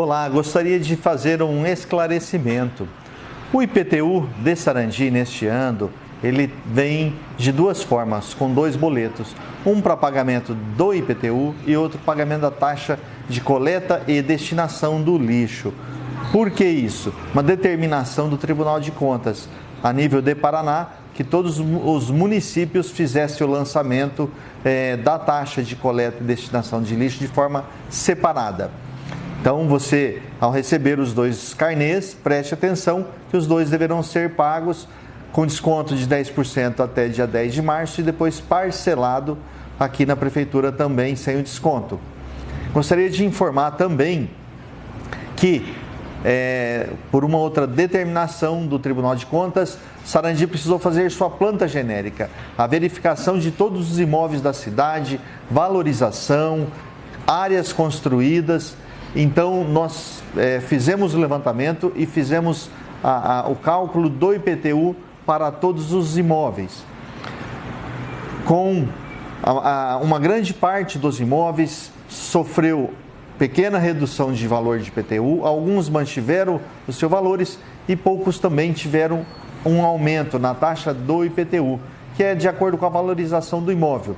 Olá, gostaria de fazer um esclarecimento. O IPTU de Sarandi neste ano, ele vem de duas formas, com dois boletos. Um para pagamento do IPTU e outro pagamento da taxa de coleta e destinação do lixo. Por que isso? Uma determinação do Tribunal de Contas a nível de Paraná que todos os municípios fizessem o lançamento é, da taxa de coleta e destinação de lixo de forma separada. Então, você, ao receber os dois carnês, preste atenção que os dois deverão ser pagos com desconto de 10% até dia 10 de março e depois parcelado aqui na prefeitura também sem o desconto. Gostaria de informar também que, é, por uma outra determinação do Tribunal de Contas, Sarandi precisou fazer sua planta genérica, a verificação de todos os imóveis da cidade, valorização, áreas construídas então, nós é, fizemos o levantamento e fizemos a, a, o cálculo do IPTU para todos os imóveis. Com a, uma grande parte dos imóveis sofreu pequena redução de valor de IPTU, alguns mantiveram os seus valores e poucos também tiveram um aumento na taxa do IPTU, que é de acordo com a valorização do imóvel.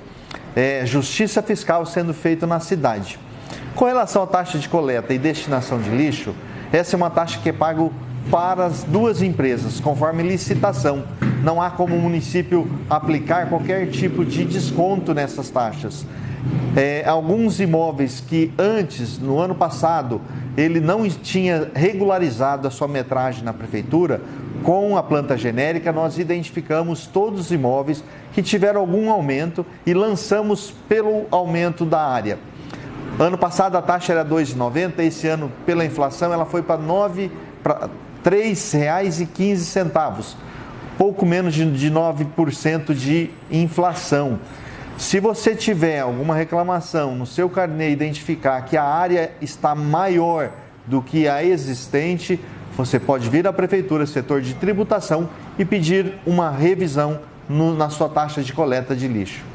É, justiça fiscal sendo feita na cidade. Com relação à taxa de coleta e destinação de lixo, essa é uma taxa que é paga para as duas empresas, conforme licitação. Não há como o município aplicar qualquer tipo de desconto nessas taxas. É, alguns imóveis que antes, no ano passado, ele não tinha regularizado a sua metragem na prefeitura, com a planta genérica, nós identificamos todos os imóveis que tiveram algum aumento e lançamos pelo aumento da área. Ano passado a taxa era R$ 2,90, esse ano, pela inflação, ela foi para R$ 3,15, pouco menos de, de 9% de inflação. Se você tiver alguma reclamação no seu carnê identificar que a área está maior do que a existente, você pode vir à prefeitura, setor de tributação, e pedir uma revisão no, na sua taxa de coleta de lixo.